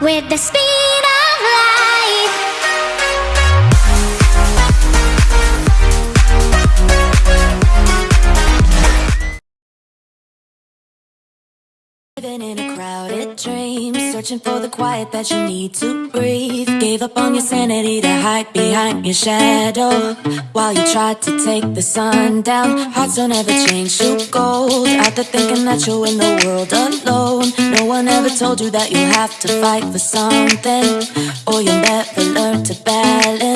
with the speed of light. Living in a crowded dream, searching for the quiet that you need to breathe. Gave up on your sanity to hide behind your shadow. While you tried to take the sun down, hearts don't ever change to gold. There thinking that you'll in the world alone. No one ever told you that you'll have to fight for something, or you'll never learn to balance.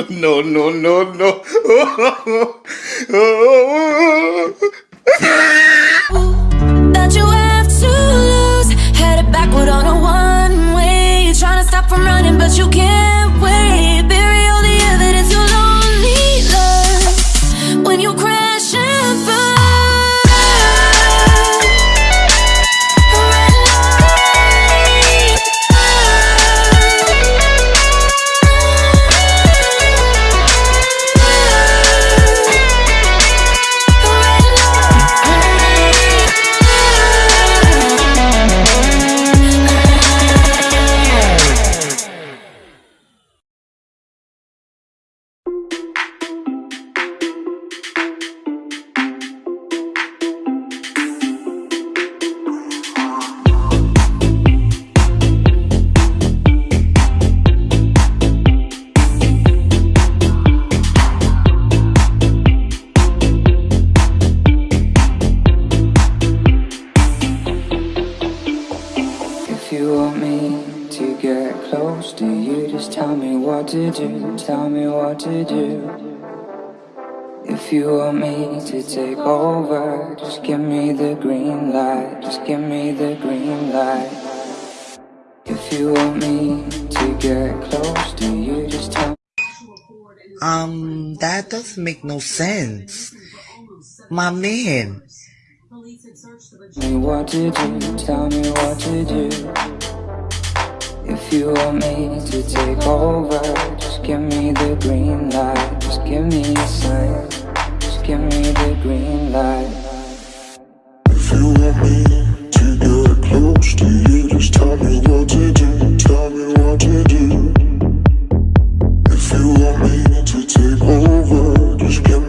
Oh, no, no, no, no. that you have to lose. Headed backward on a one way. Trying to stop from running, but you can't close to you, just tell me what to do, tell me what to do. If you want me to take over, just give me the green light, just give me the green light. If you want me to get close to you, just tell me Um, that doesn't make no sense. My man. Tell me what to do, tell me what to do. If you want me to take over, just give me the green light, just give me a sign, just give me the green light. If you want me to get close to you, just tell me what to do, tell me what to do. If you want me to take over, just give